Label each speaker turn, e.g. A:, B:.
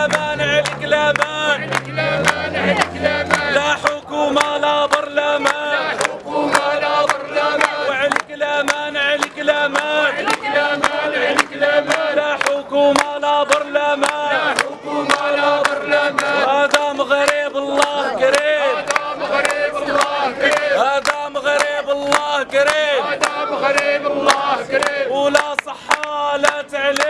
A: وعليك الامان عليك الامان لا حكومة لا برلمان وعلى كلامان على كلامان لا حكومة لا برلمان هذا مغرب الله قريب هذا مغرب الله قريب.
B: مغرب الله قريب.
A: ولا صحة لا تعليم.